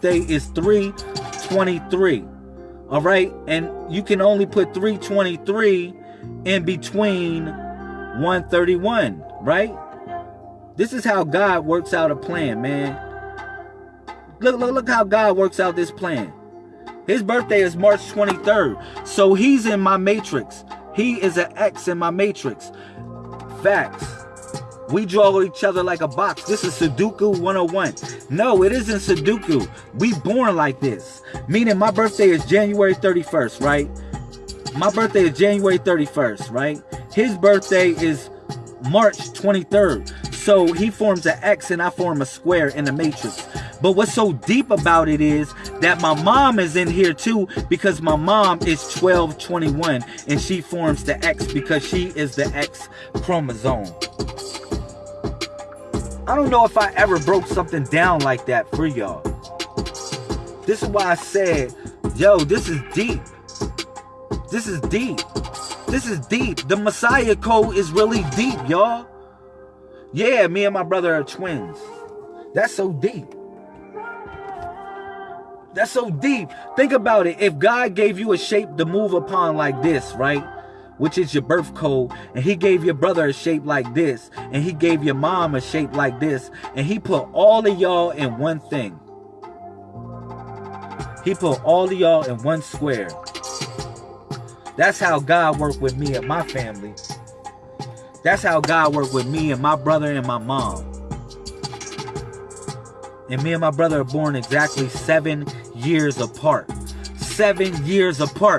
birthday is 323. All right? And you can only put 323 in between 131, right? This is how God works out a plan, man. Look, look, look how God works out this plan. His birthday is March 23rd. So he's in my matrix. He is an X in my matrix. Facts. We draw each other like a box. This is Sudoku 101. No, it isn't Sudoku. We born like this. Meaning my birthday is January 31st, right? My birthday is January 31st, right? His birthday is March 23rd. So he forms an X and I form a square in the matrix. But what's so deep about it is that my mom is in here too because my mom is 1221 and she forms the X because she is the X chromosome. I don't know if I ever broke something down like that for y'all. This is why I said, yo, this is deep. This is deep. This is deep. The Messiah code is really deep, y'all. Yeah, me and my brother are twins. That's so deep. That's so deep. Think about it. If God gave you a shape to move upon like this, right? Which is your birth code, and he gave your brother a shape like this, and he gave your mom a shape like this, and he put all of y'all in one thing. He put all of y'all in one square. That's how God worked with me and my family. That's how God worked with me and my brother and my mom. And me and my brother are born exactly seven years apart. Seven years apart.